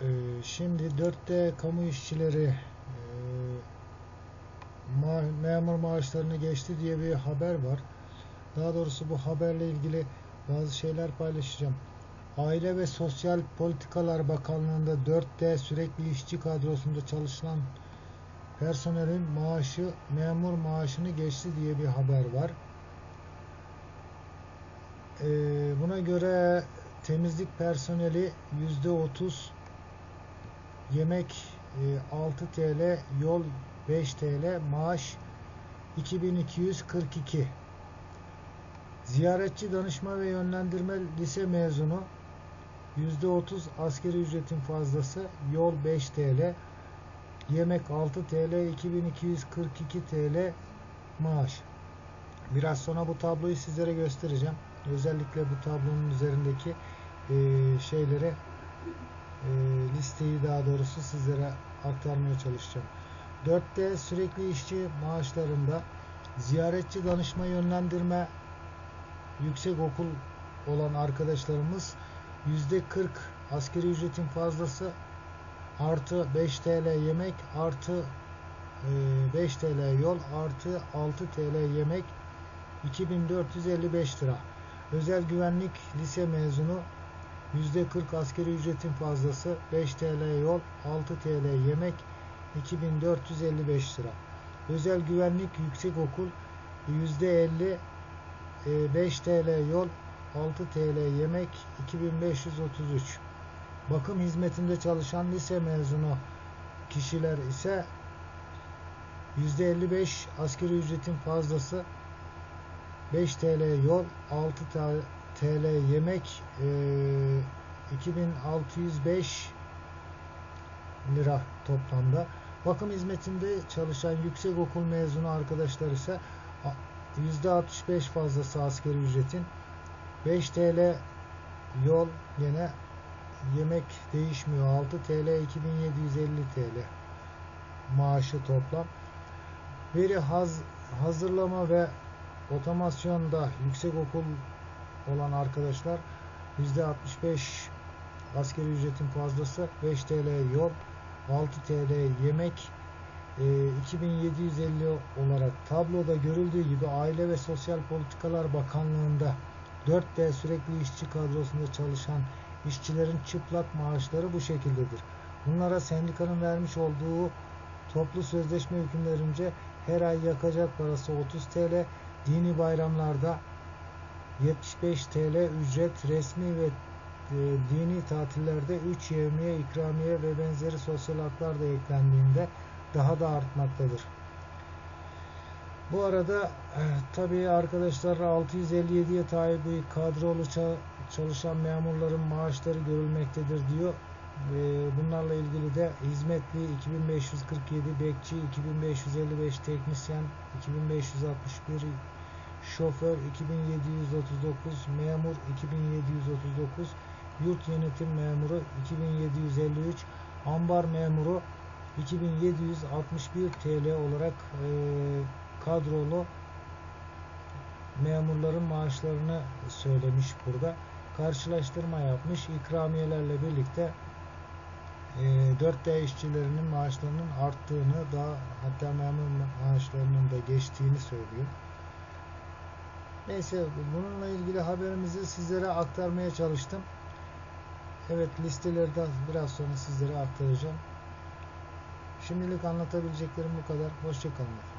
Değerli izleyenler, e, şimdi 4D kamu işçileri e, memur maaşlarını geçti diye bir haber var. Daha doğrusu bu haberle ilgili bazı şeyler paylaşacağım. Aile ve Sosyal Politikalar Bakanlığı'nda 4D sürekli işçi kadrosunda çalışılan personelin maaşı memur maaşını geçti diye bir haber var. E, buna göre temizlik personeli %30 yemek e, 6 TL yol 5 TL maaş 2242 ziyaretçi danışma ve yönlendirme lise mezunu %30 askeri ücretin fazlası yol 5 TL yemek 6 TL 2242 TL maaş. Biraz sonra bu tabloyu sizlere göstereceğim. Özellikle bu tablonun üzerindeki e, şeylere e, listeyi daha doğrusu sizlere aktarmaya çalışacağım. 4D sürekli işçi maaşlarında ziyaretçi danışma yönlendirme yüksek okul olan arkadaşlarımız %40 askeri ücretin fazlası artı 5 TL yemek artı e, 5 TL yol artı 6 TL yemek 2455 lira. Özel güvenlik lise mezunu %40 askeri ücretin fazlası 5 TL yol 6 TL yemek 2455 lira. Özel güvenlik yüksek okul %50 5 TL yol 6 TL yemek 2533. Bakım hizmetinde çalışan lise mezunu kişiler ise %55 askeri ücretin fazlası 5 TL yol 6 TL yemek e, 2605 lira toplamda. Bakım hizmetinde çalışan yüksek okul mezunu arkadaşlar ise %65 fazlası askeri ücretin. 5 TL yol yine yemek değişmiyor. 6 TL 2750 TL maaşı toplam. Veri haz, hazırlama ve otomasyonda yüksek okul olan arkadaşlar %65 askeri ücretin fazlası 5 TL yol 6 TL yemek e, 2750 olarak tabloda görüldüğü gibi Aile ve Sosyal Politikalar Bakanlığı'nda 4D sürekli işçi kadrosunda çalışan işçilerin çıplak maaşları bu şekildedir. Bunlara sendikanın vermiş olduğu toplu sözleşme hükümlerince her ay yakacak parası 30 TL, dini bayramlarda 75 TL ücret resmi ve e, dini tatillerde 3 yevmiye, ikramiye ve benzeri sosyal haklar da eklendiğinde daha da artmaktadır. Bu arada e, tabii arkadaşlar 657'ye tabi kadrolu çalışan memurların maaşları görülmektedir diyor. E, bunlarla ilgili de hizmetli 2547, bekçi 2555, teknisyen 2561, şoför 2739, memur 2739, yurt yönetim memuru 2753, ambar memuru 2761 TL olarak e, kadrolu memurların maaşlarını söylemiş burada. Karşılaştırma yapmış. ikramiyelerle birlikte e, 4D işçilerinin maaşlarının arttığını daha hatta memur maaşlarının da geçtiğini söylüyor. Neyse bununla ilgili haberimizi sizlere aktarmaya çalıştım. Evet listeleri de biraz sonra sizlere aktaracağım. Şimdilik anlatabileceklerim bu kadar. Hoşçakalın.